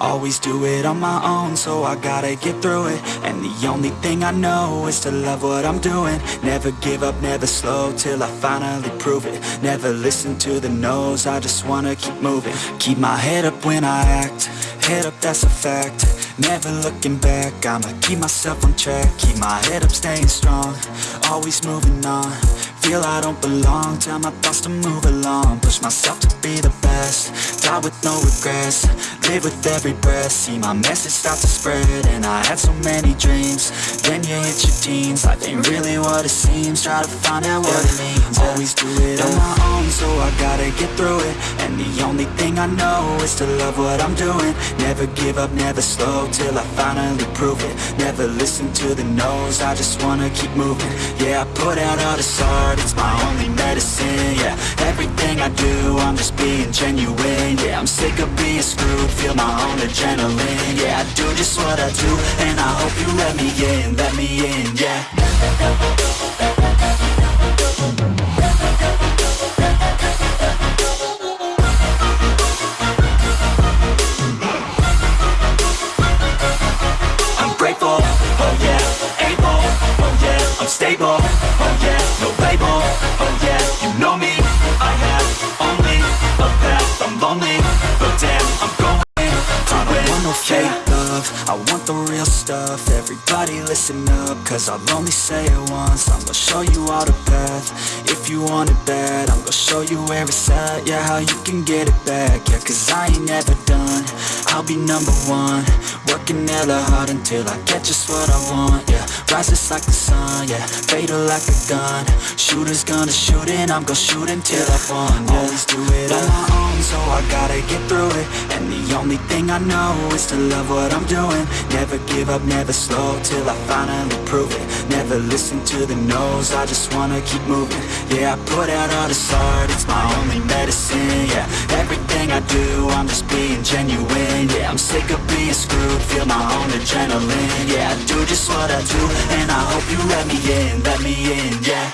Always do it on my own, so I gotta get through it. And the only thing I know is to love what I'm doing. Never give up, never slow, till I finally prove it. Never listen to the no's, I just wanna keep moving. Keep my head up when I act, head up that's a fact. Never looking back, I'ma keep myself on track. Keep my head up, staying strong, always moving on Feel I don't belong, tell my thoughts to move along. Push myself to be the best, die with no regrets. Live with every breath, see my message start to spread And I had so many dreams, then you hit your teens. Life ain't really what it seems, try to find out what it means. Always do it on my own, so I gotta get through it. And the only thing I know is to love what I'm doing. Never give up, never slow, till I finally prove it. Never listen to the no's, I just wanna keep moving. Yeah, I put out all this art, it's my only medicine Yeah, everything I do, I'm just being genuine Yeah, I'm sick of being screwed, feel my own adrenaline Yeah, I do just what I do, and I hope you let me in, let me in, yeah I want the real stuff, everybody listen up, cause I'll only say it once, I'm gonna show you all the path, if you want it bad, I'm gonna show you where it's at, yeah, how you can get it back, yeah, cause I ain't never done, I'll be number one, working hella hard until I get just what I want, yeah, rises like the sun, yeah, fatal like a gun, shooters gonna shoot and I'm gonna shoot until I won, yeah, always do it on my own, so I gotta get through it, and the only thing I know is to love what I'm doing, never give up, never slow, till I finally prove it, never listen to the no's, I just wanna keep moving, yeah, I put out all this art, it's my only medicine, yeah, everything I do, I'm just being genuine, feel my own adrenaline, yeah, I do just what I do, and I hope you let me in, let me in, yeah.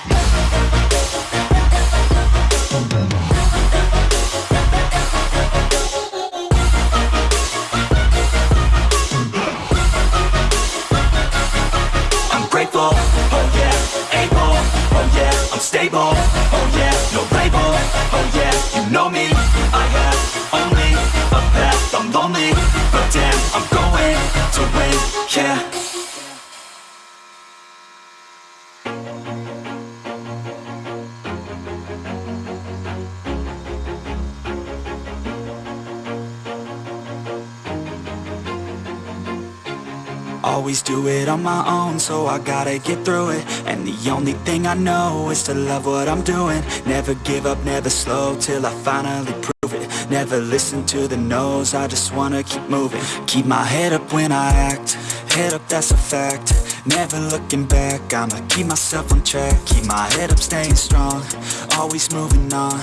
I'm grateful, oh oh yeah, I'm stable, oh yeah, no label, oh yeah, you know me, I have only a path, I'm lonely, but damn, I'm going to win, yeah. Always do it on my own, so I gotta get through it. And the only thing I know is to love what I'm doing. Never give up, never slow, till I finally prove it Never listen to the no's, I just wanna keep moving. Keep my head up when I act, head up that's a fact. Never looking back, I'ma keep myself on track. Keep my head up, staying strong, always moving on.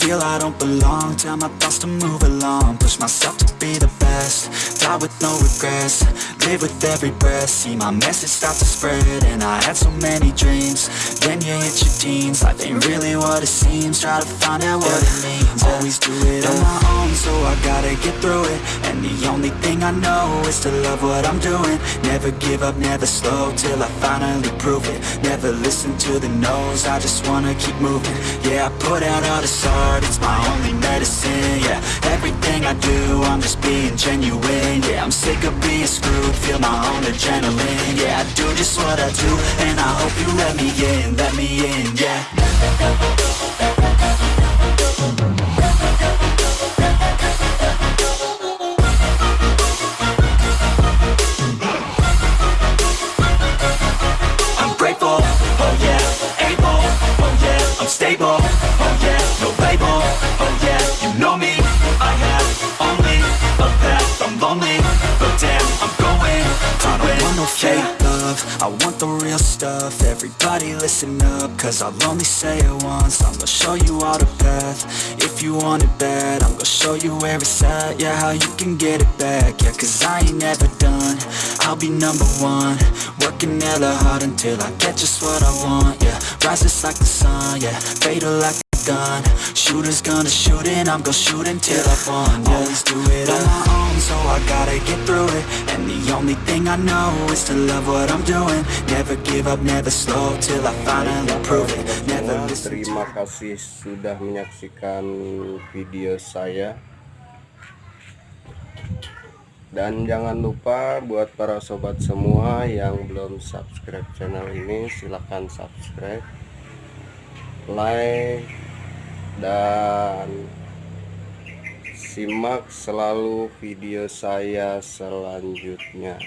Feel I don't belong, tell my thoughts to move along. Push myself to be the best, die with no regrets. Live with every breath, see my message start to spread And I had so many dreams, then you hit your teens Life ain't really what it seems, try to find out what it means. Always do it on my own, so I gotta get through it. And the only thing I know is to love what I'm doing. Never give up, never slow, till I finally prove it. Never listen to the no's, I just wanna keep moving. Yeah, I put out all this art, it's my only medicine Yeah, everything I do, I'm just being genuine Yeah, I'm sick of being screwed, feel my own adrenaline Yeah, I do just what I do, and I hope you let me in, let me in, yeah love, I want the real stuff. Everybody listen up, cause I'll only say it once. I'm gonna show you all the path, if you want it bad I'm gonna show you where it's at, yeah, how you can get it back. Yeah, cause I ain't never done, I'll be number one. Working hella hard until I get just what I want, yeah Rises like the sun, yeah, fatal like a gun. Shooters gonna shoot and I'm gonna shoot until I fall. Always do it gotta get through it. And the only thing I know is to love what I'm doing. Never give up, never slow till I finally prove it. Never listen terima kasih sudah menyaksikan video saya. Dan jangan lupa buat para sobat semua yang belum subscribe channel ini silahkan subscribe like dan simak selalu video saya selanjutnya